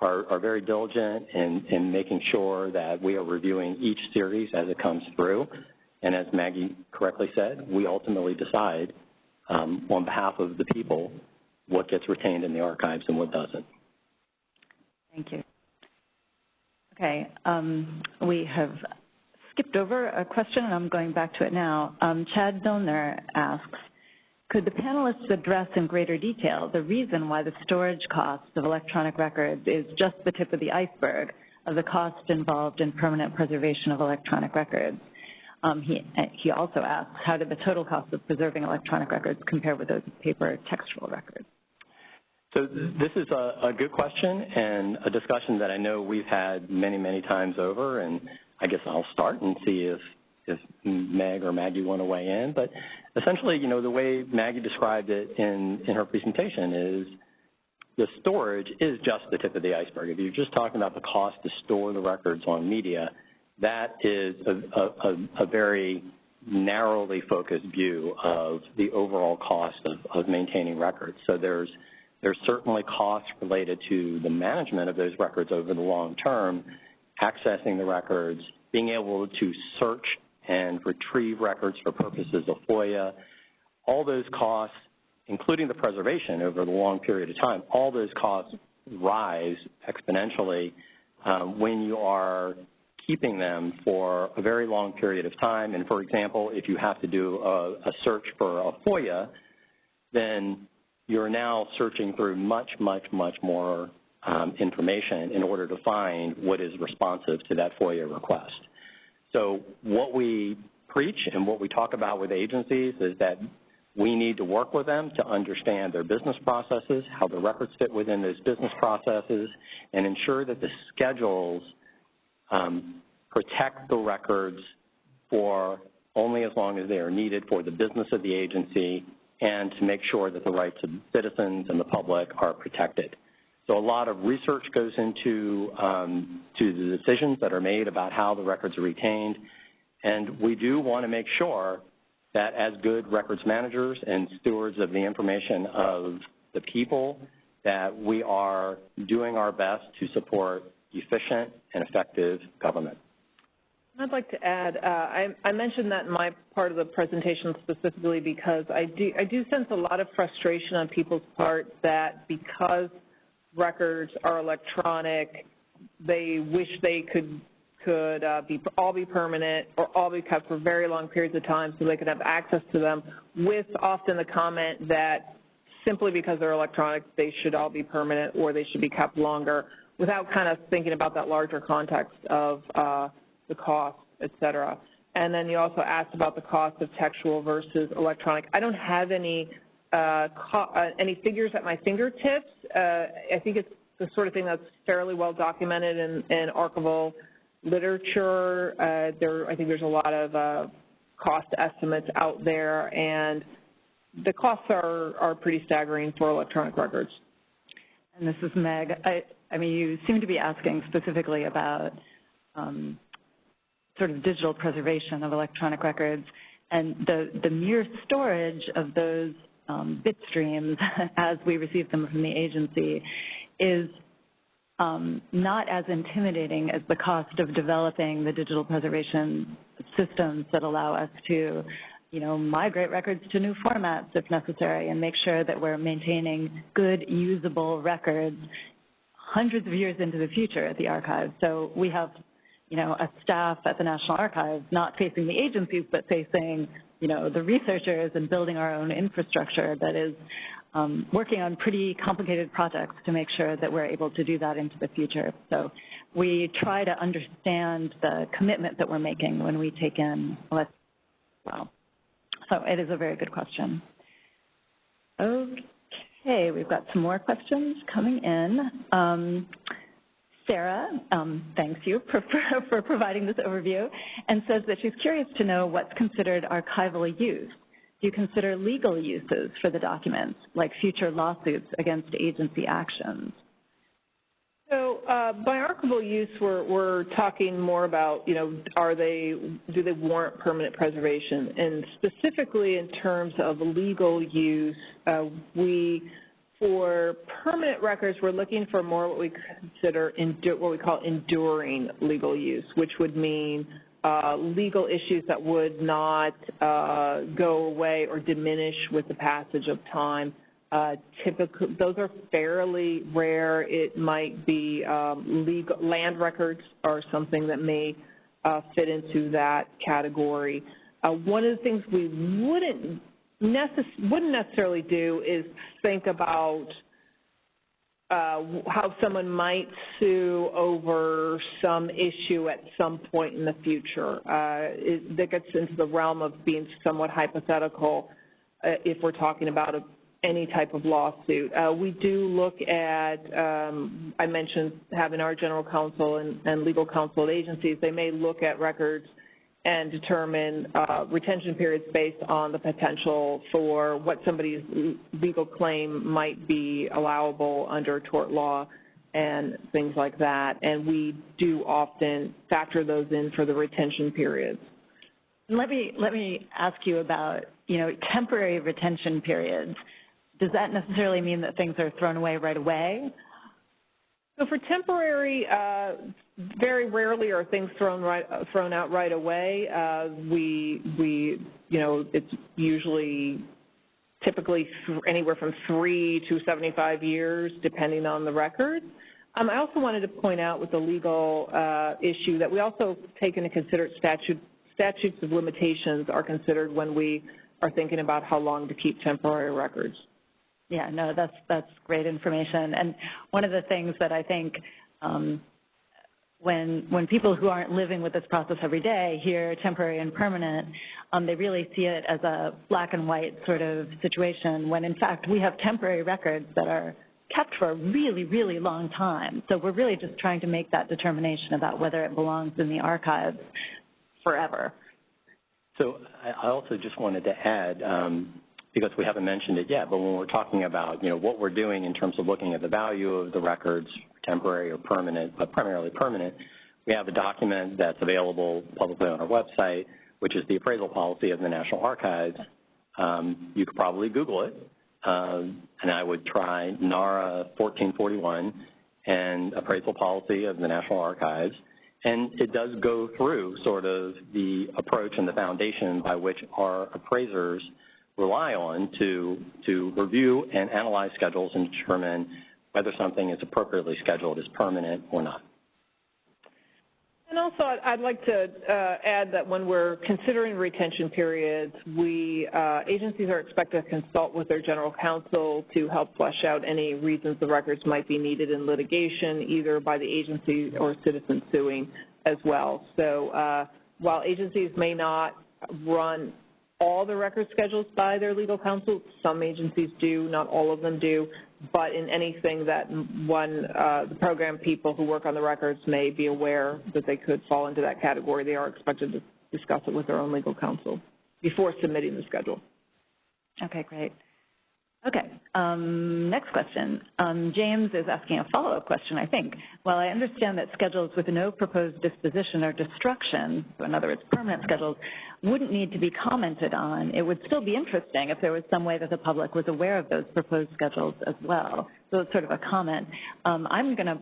are, are very diligent in, in making sure that we are reviewing each series as it comes through. And as Maggie correctly said, we ultimately decide um, on behalf of the people what gets retained in the archives and what doesn't. Thank you. Okay, um, we have skipped over a question, and I'm going back to it now. Um, Chad Milner asks, could the panelists address in greater detail the reason why the storage cost of electronic records is just the tip of the iceberg of the cost involved in permanent preservation of electronic records? Um, he, he also asks, how did the total cost of preserving electronic records compare with those of paper textual records? So this is a, a, good question and a discussion that I know we've had many, many times over, and I guess I'll start and see if, if Meg or Maggie want to weigh in. But essentially, you know, the way Maggie described it in, in her presentation is the storage is just the tip of the iceberg. If you're just talking about the cost to store the records on media, that is a, a, a very narrowly focused view of the overall cost of, of maintaining records. So there's there's certainly costs related to the management of those records over the long term, accessing the records, being able to search and retrieve records for purposes of FOIA, all those costs, including the preservation over the long period of time, all those costs rise exponentially um, when you are keeping them for a very long period of time. And for example, if you have to do a, a search for a FOIA, then you're now searching through much, much, much more um, information in order to find what is responsive to that FOIA request. So what we preach and what we talk about with agencies is that we need to work with them to understand their business processes, how the records fit within those business processes, and ensure that the schedules um, protect the records for only as long as they are needed for the business of the agency and to make sure that the rights of citizens and the public are protected. So a lot of research goes into um, to the decisions that are made about how the records are retained, and we do want to make sure that as good records managers and stewards of the information of the people, that we are doing our best to support efficient and effective government. I'd like to add, uh, I, I, mentioned that in my part of the presentation specifically because I do, I do sense a lot of frustration on people's part that because records are electronic, they wish they could could uh, be all be permanent or all be kept for very long periods of time so they could have access to them with often the comment that simply because they're electronic they should all be permanent or they should be kept longer without kind of thinking about that larger context of uh, the cost, et cetera. And then you also asked about the cost of textual versus electronic. I don't have any any figures at my fingertips. Uh, I think it's the sort of thing that's fairly well documented in, in archival literature. Uh, there, I think there's a lot of uh, cost estimates out there, and the costs are, are pretty staggering for electronic records. And this is Meg. I, I mean, you seem to be asking specifically about um, sort of digital preservation of electronic records, and the, the mere storage of those bit streams (laughs) as we receive them from the agency is um, not as intimidating as the cost of developing the digital preservation systems that allow us to, you know, migrate records to new formats if necessary and make sure that we're maintaining good, usable records hundreds of years into the future at the archive. So we have, you know, a staff at the National Archives not facing the agencies, but facing, you know, the researchers and building our own infrastructure that is um, working on pretty complicated projects to make sure that we're able to do that into the future. So we try to understand the commitment that we're making when we take in well. So it is a very good question. Okay, we've got some more questions coming in. Um, Sarah um, thanks you for, (laughs) for, providing this overview and says that she's curious to know what's considered archival use do you consider legal uses for the documents, like future lawsuits against agency actions? So uh, by archival use, we're, we're talking more about, you know, are they, do they warrant permanent preservation? And specifically in terms of legal use, uh, we, for permanent records, we're looking for more what we consider, what we call enduring legal use, which would mean uh, legal issues that would not uh, go away or diminish with the passage of time. Uh, typically, those are fairly rare. It might be um, legal land records are something that may uh, fit into that category. Uh, one of the things we wouldn't necess- wouldn't necessarily do is think about uh, how someone might sue over some issue at some point in the future. Uh, it, that gets into the realm of being somewhat hypothetical uh, if we're talking about a, any type of lawsuit. Uh, we do look at, um, I mentioned having our general counsel and, and legal counsel at agencies, they may look at records and determine uh, retention periods based on the potential for what somebody's legal claim might be allowable under tort law and things like that. And we do often factor those in for the retention periods. Let me let me ask you about you know temporary retention periods. Does that necessarily mean that things are thrown away right away? So for temporary, uh, very rarely are things thrown right thrown out right away. Uh, we we you know it's usually typically anywhere from three to 75 years, depending on the record. Um, I also wanted to point out with the legal uh, issue that we also take into consider statute, statutes of limitations are considered when we are thinking about how long to keep temporary records. Yeah, no, that's that's great information. And one of the things that I think um, when when people who aren't living with this process every day hear temporary and permanent, um, they really see it as a black and white sort of situation. When in fact we have temporary records that are kept for a really, really long time. So we're really just trying to make that determination about whether it belongs in the archives forever. So I also just wanted to add, um, because we haven't mentioned it yet, but when we're talking about, you know, what we're doing in terms of looking at the value of the records, temporary or permanent, but primarily permanent, we have a document that's available publicly on our website, which is the appraisal policy of the National Archives. Um, you could probably Google it, um, and I would try NARA 1441 and appraisal policy of the National Archives. And it does go through sort of the approach and the foundation by which our appraisers rely on to, to review and analyze schedules and determine whether something is appropriately scheduled as permanent or not. And also, I'd like to uh, add that when we're considering retention periods, we uh, agencies are expected to consult with their general counsel to help flesh out any reasons the records might be needed in litigation, either by the agency or citizen suing as well. So uh, while agencies may not run all the record schedules by their legal counsel, some agencies do, not all of them do but in anything that one, uh, the program people who work on the records may be aware that they could fall into that category, they are expected to discuss it with their own legal counsel before submitting the schedule. Okay, great. Okay, um, next question. Um, James is asking a follow-up question, I think. While I understand that schedules with no proposed disposition or destruction, so in other words, permanent schedules, wouldn't need to be commented on, it would still be interesting if there was some way that the public was aware of those proposed schedules as well. So it's sort of a comment. Um, I'm going to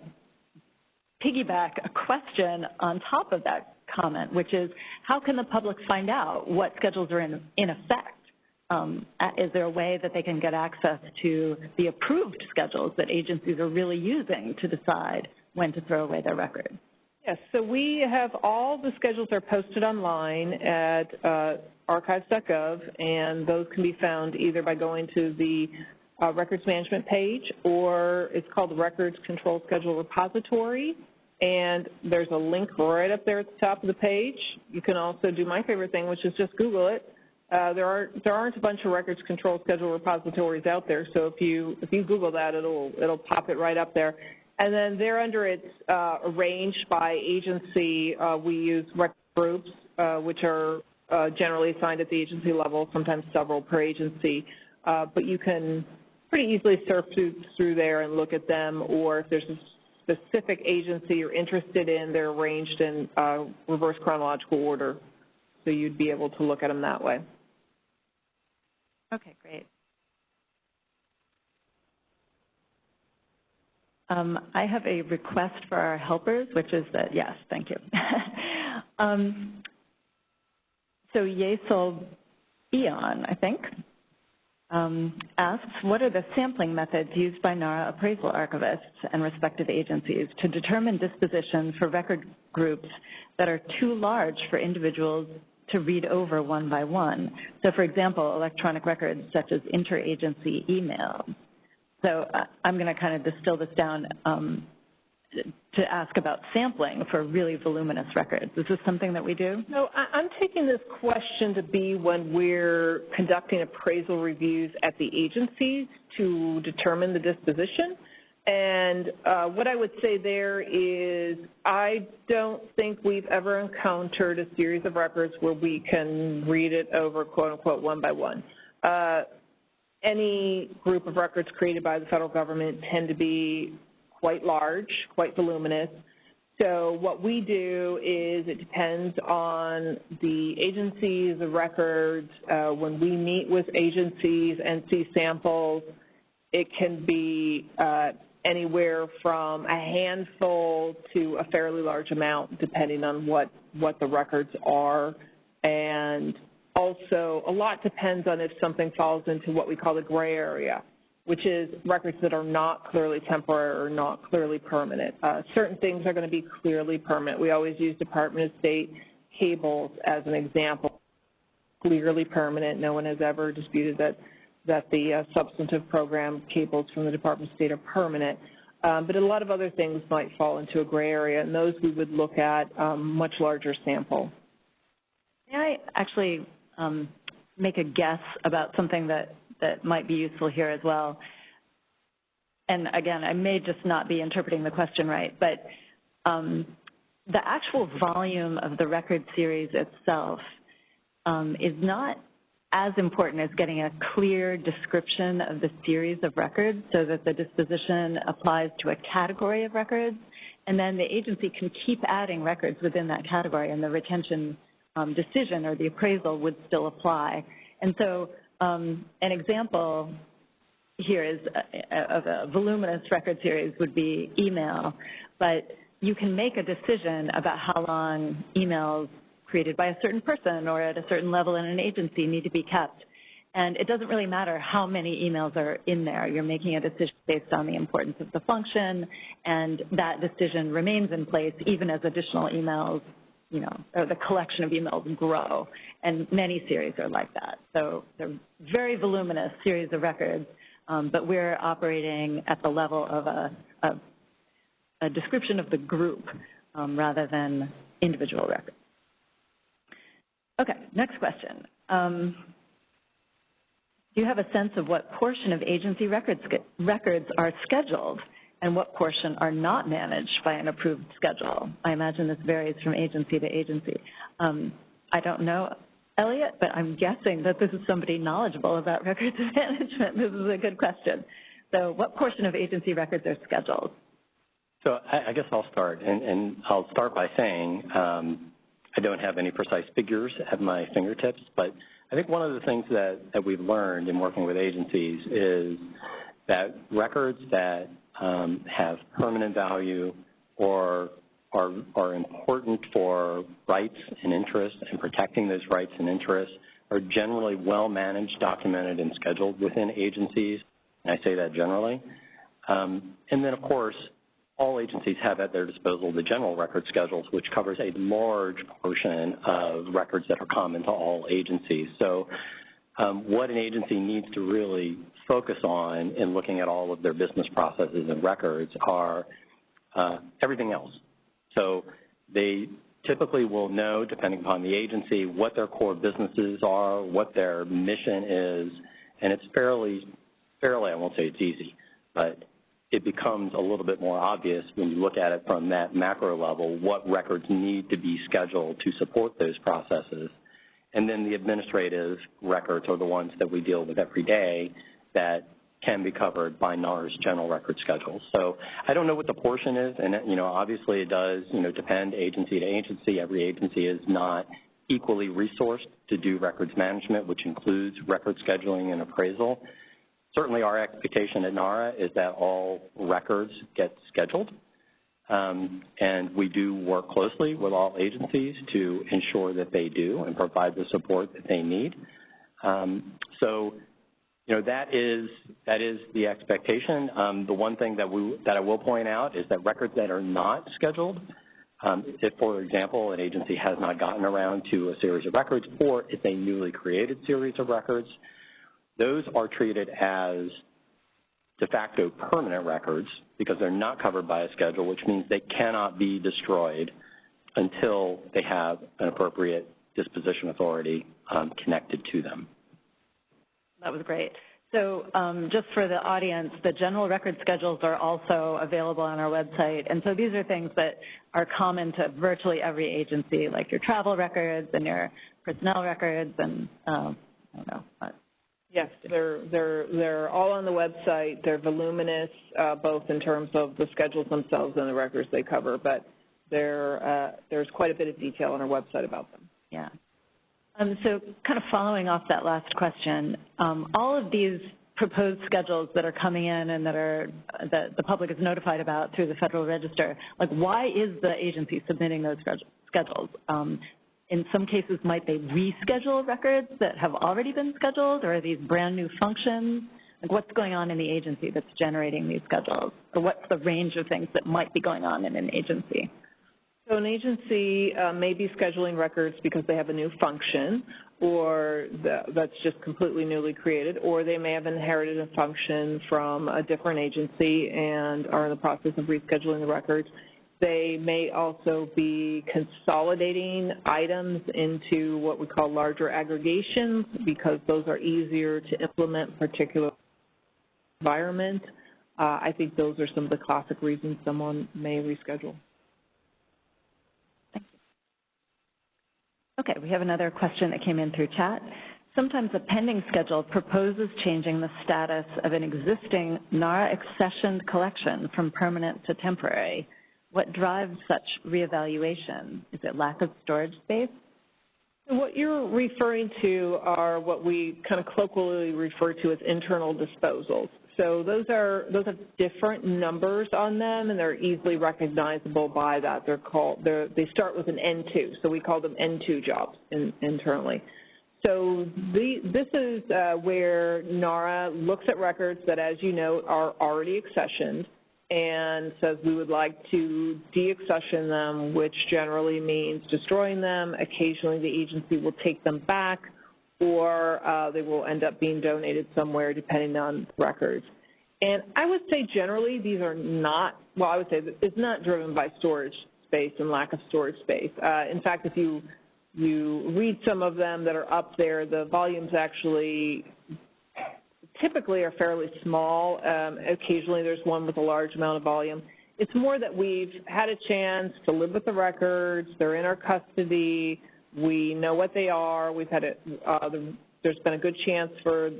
piggyback a question on top of that comment, which is how can the public find out what schedules are in, in effect? Um, is there a way that they can get access to the approved schedules that agencies are really using to decide when to throw away their records? Yes, so we have all the schedules are posted online at uh, archives.gov, and those can be found either by going to the uh, records management page or it's called the Records Control Schedule Repository, and there's a link right up there at the top of the page. You can also do my favorite thing, which is just Google it there aren't there aren't a bunch of records control schedule repositories out there. So if you if you Google that, it'll it'll pop it right up there. And then there under it's uh, arranged by agency. Uh, we use record groups, uh, which are uh, generally assigned at the agency level, sometimes several per agency. Uh, but you can pretty easily surf through, through there and look at them. Or if there's a specific agency you're interested in, they're arranged in reverse chronological order. So you'd be able to look at them that way. Okay, great. Um, I have a request for our helpers, which is that, yes, thank you. (laughs) um, so Yesel Eon, I think, um, asks, what are the sampling methods used by NARA appraisal archivists and respective agencies to determine disposition for record groups that are too large for individuals to read over one by one. So for example, electronic records such as interagency email. So uh, I'm going to kind of distill this down um, to ask about sampling for really voluminous records. Is this something that we do? No, I'm taking this question to be when we're conducting appraisal reviews at the agencies to determine the disposition. And uh, what I would say there is I don't think we've ever encountered a series of records where we can read it over, quote unquote, one by one. Uh, any group of records created by the federal government tend to be quite large, quite voluminous. So what we do is it depends on the agencies, the records. Uh, when we meet with agencies and see samples, it can be uh, anywhere from a handful to a fairly large amount, depending on what, what the records are. And also, a lot depends on if something falls into what we call the gray area, which is records that are not clearly temporary or not clearly permanent. Uh, certain things are going to be clearly permanent. We always use Department of State cables as an example. Clearly permanent. No one has ever disputed that that the uh, substantive program cables from the Department of State are permanent. Um, but a lot of other things might fall into a gray area, and those we would look at um, much larger sample. May I actually um, make a guess about something that, that might be useful here as well? And again, I may just not be interpreting the question right, but um, the actual volume of the record series itself um, is not as important as getting a clear description of the series of records so that the disposition applies to a category of records, and then the agency can keep adding records within that category, and the retention um, decision or the appraisal would still apply. And so um, an example here is a, uh, of a voluminous record series would be email, but you can make a decision about how long emails created by a certain person or at a certain level in an agency need to be kept. And it doesn't really matter how many emails are in there. You're making a decision based on the importance of the function, and that decision remains in place even as additional emails, you know, or the collection of emails grow. And many series are like that. So they're very voluminous series of records, um, but we're operating at the level of a, a, a description of the group um, rather than individual records. Okay, next question. Um, do you have a sense of what portion of agency records, records are scheduled and what portion are not managed by an approved schedule? I imagine this varies from agency to agency. Um, I don't know, Elliot, but I'm guessing that this is somebody knowledgeable about (laughs) records management. This is a good question. So what portion of agency records are scheduled? So I, guess I'll start, and, and, I'll start by saying um, I don't have any precise figures at my fingertips, but I think one of the things that, that we've learned in working with agencies is that records that um, have permanent value or are, are important for rights and interests and protecting those rights and interests are generally well managed, documented, and scheduled within agencies. And I say that generally. Um, and then, of course, all agencies have at their disposal the general record schedules, which covers a large portion of records that are common to all agencies. So um, what an agency needs to really focus on in looking at all of their business processes and records are uh, everything else. So they typically will know, depending upon the agency, what their core businesses are, what their mission is, and it's fairly, fairly, I won't say it's easy, but it becomes a little bit more obvious when you look at it from that macro level what records need to be scheduled to support those processes. And then the administrative records are the ones that we deal with every day that can be covered by NARA's general record schedule. So I don't know what the portion is, and you know, obviously it does, you know, depend agency to agency. Every agency is not equally resourced to do records management, which includes record scheduling and appraisal. Certainly our expectation at NARA is that all records get scheduled, um, and we do work closely with all agencies to ensure that they do and provide the support that they need. Um, so, you know, that is that is the expectation. Um, the one thing that we that I will point out is that records that are not scheduled, um, if, for example, an agency has not gotten around to a series of records, or it's a newly created series of records, those are treated as de facto permanent records because they're not covered by a schedule, which means they cannot be destroyed until they have an appropriate disposition authority um, connected to them. That was great. So um, just for the audience, the general record schedules are also available on our website. And so these are things that are common to virtually every agency, like your travel records and your personnel records and, uh, I don't know, Yes, they're they're they're all on the website. They're voluminous, uh, both in terms of the schedules themselves and the records they cover. But uh, there's quite a bit of detail on our website about them. Yeah. Um, so, kind of following off that last question, um, all of these proposed schedules that are coming in and that are that the public is notified about through the Federal Register, like why is the agency submitting those schedules? Um, in some cases, might they reschedule records that have already been scheduled, or are these brand new functions? Like what's going on in the agency that's generating these schedules? Or what's the range of things that might be going on in an agency? So an agency uh, may be scheduling records because they have a new function or the, that's just completely newly created, or they may have inherited a function from a different agency and are in the process of rescheduling the records. They may also be consolidating items into what we call larger aggregations because those are easier to implement particular environment. Uh, I think those are some of the classic reasons someone may reschedule. Okay, we have another question that came in through chat. Sometimes a pending schedule proposes changing the status of an existing NARA accessioned collection from permanent to temporary. What drives such reevaluation? Is it lack of storage space? What you're referring to are what we kind of colloquially refer to as internal disposals. So those are those have different numbers on them, and they're easily recognizable by that. They're called they're, they start with an N2, so we call them N2 jobs in, internally. So the, this is uh, where NARA looks at records that, as you know, are already accessioned and says we would like to deaccession them, which generally means destroying them. Occasionally the agency will take them back or uh, they will end up being donated somewhere depending on records. And I would say generally these are not, well, I would say it's not driven by storage space and lack of storage space. Uh, in fact, if you you read some of them that are up there, the volumes actually typically are fairly small. Um, occasionally there's one with a large amount of volume. It's more that we've had a chance to live with the records, they're in our custody, we know what they are. We've had a, uh, the, there's been a good chance for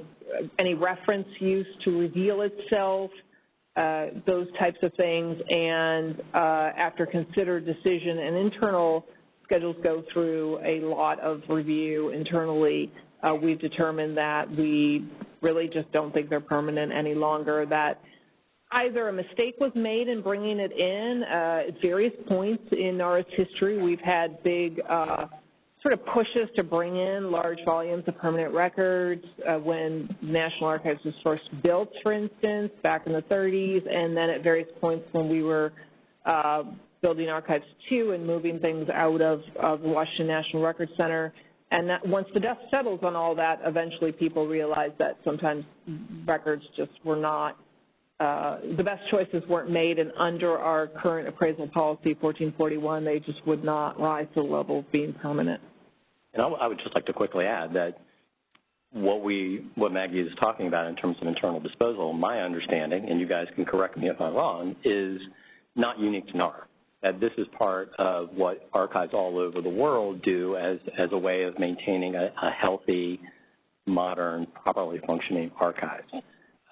any reference use to reveal itself, uh, those types of things. And uh, after considered decision and internal schedules go through a lot of review internally, uh, we've determined that we really just don't think they're permanent any longer, that either a mistake was made in bringing it in. Uh, at various points in our history, we've had big uh, sort of pushes to bring in large volumes of permanent records uh, when National Archives was first built, for instance, back in the 30s, and then at various points when we were uh, building Archives 2 and moving things out of, of the Washington National Records Center. And that, once the dust settles on all that, eventually people realize that sometimes records just were not, uh, the best choices weren't made, and under our current appraisal policy, 1441, they just would not rise to the level of being permanent. And I, would just like to quickly add that what we, what Maggie is talking about in terms of internal disposal, my understanding, and you guys can correct me if I'm wrong, is not unique to NARA. That this is part of what archives all over the world do as, as a way of maintaining a, a healthy, modern, properly functioning archive.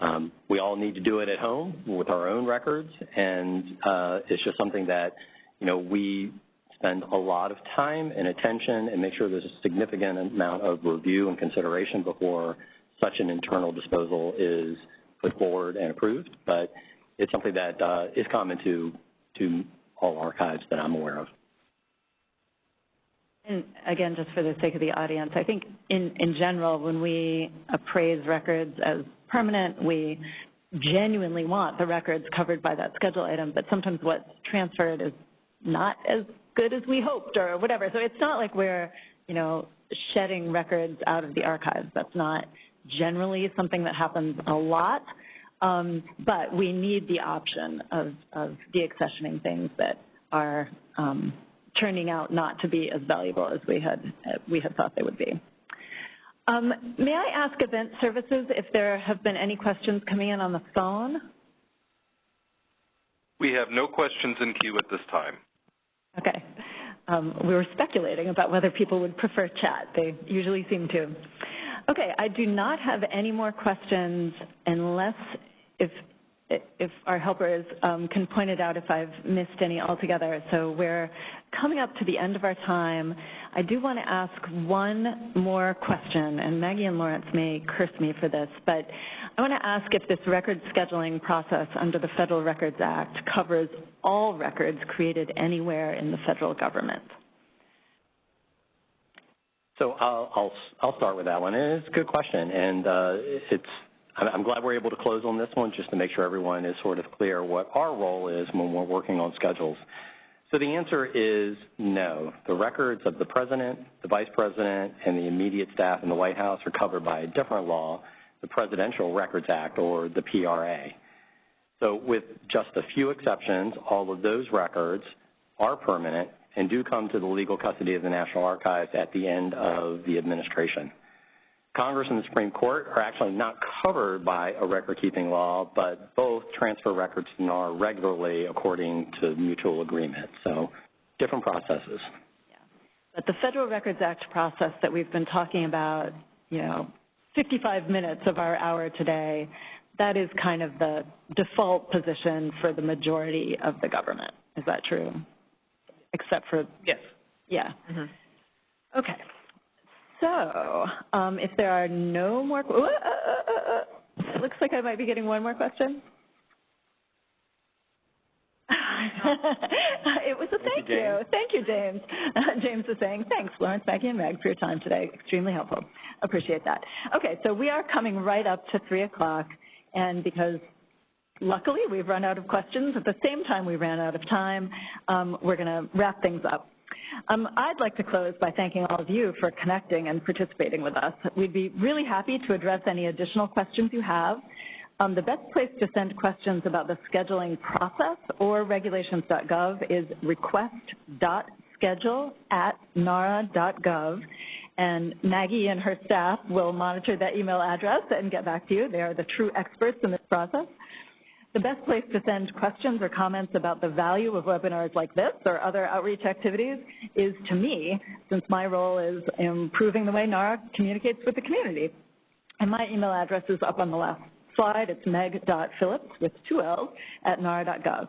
Um, we all need to do it at home with our own records, and uh, it's just something that, you know, we spend a lot of time and attention and make sure there's a significant amount of review and consideration before such an internal disposal is put forward and approved. But it's something that uh, is common to, to all archives that I'm aware of. And again, just for the sake of the audience, I think in, in general, when we appraise records as permanent, we genuinely want the records covered by that schedule item, but sometimes what's transferred is not as good as we hoped or whatever. So it's not like we're, you know, shedding records out of the archives. That's not generally something that happens a lot. Um, but we need the option of, of deaccessioning things that are um, turning out not to be as valuable as we had, we had thought they would be. Um, may I ask event services if there have been any questions coming in on the phone? We have no questions in queue at this time. Okay. Um, we were speculating about whether people would prefer chat. They usually seem to. Okay, I do not have any more questions unless if if our helpers um, can point it out if I've missed any altogether. So we're coming up to the end of our time. I do want to ask one more question, and Maggie and Lawrence may curse me for this, but I want to ask if this record scheduling process under the Federal Records Act covers all records created anywhere in the federal government. So I'll, I'll, I'll start with that one. And it's a good question, and uh, it's I'm glad we're able to close on this one just to make sure everyone is sort of clear what our role is when we're working on schedules. So the answer is no. The records of the president, the vice president, and the immediate staff in the White House are covered by a different law, the Presidential Records Act, or the PRA. So with just a few exceptions, all of those records are permanent and do come to the legal custody of the National Archives at the end of the administration. Congress and the Supreme Court are actually not covered by a record-keeping law, but both transfer records to NARA regularly according to mutual agreement. So different processes. Yeah. But the Federal Records Act process that we've been talking about, you know, 55 minutes of our hour today, that is kind of the default position for the majority of the government. Is that true? Except for Yes. yeah. Mhm. Okay. So, um, if there are no more, uh, uh, uh, uh, it looks like I might be getting one more question. (laughs) it was a thank, Thank you, you. Thank you, James. (laughs) James is saying, thanks, Lawrence, Maggie, and Meg, for your time today. Extremely helpful. Appreciate that. Okay, so we are coming right up to 3 o'clock, and because luckily we've run out of questions at the same time we ran out of time, um, we're going to wrap things up. Um, I'd like to close by thanking all of you for connecting and participating with us. We'd be really happy to address any additional questions you have. Um, the best place to send questions about the scheduling process or regulations.gov is request.schedule at nara.gov. And Maggie and her staff will monitor that email address and get back to you. They are the true experts in this process. The best place to send questions or comments about the value of webinars like this or other outreach activities is to me, since my role is improving the way NARA communicates with the community. And my email address is up on the last slide. It's meg.phillips with two L's at nara.gov.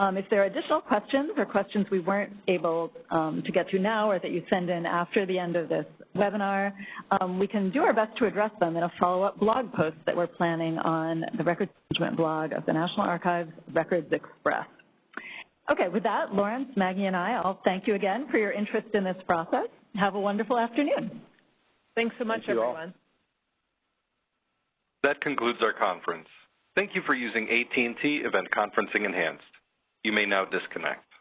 Um, if there are additional questions or questions we weren't able um, to get to now or that you send in after the end of this webinar, um, we can do our best to address them in a follow-up blog post that we're planning on the Records Management blog of the National Archives Records Express. Okay, with that, Lawrence, Maggie, and I all thank you again for your interest in this process. Have a wonderful afternoon. Thanks so much, Thank you all. everyone. That concludes our conference. Thank you for using AT&T Event Conferencing Enhanced. You may now disconnect.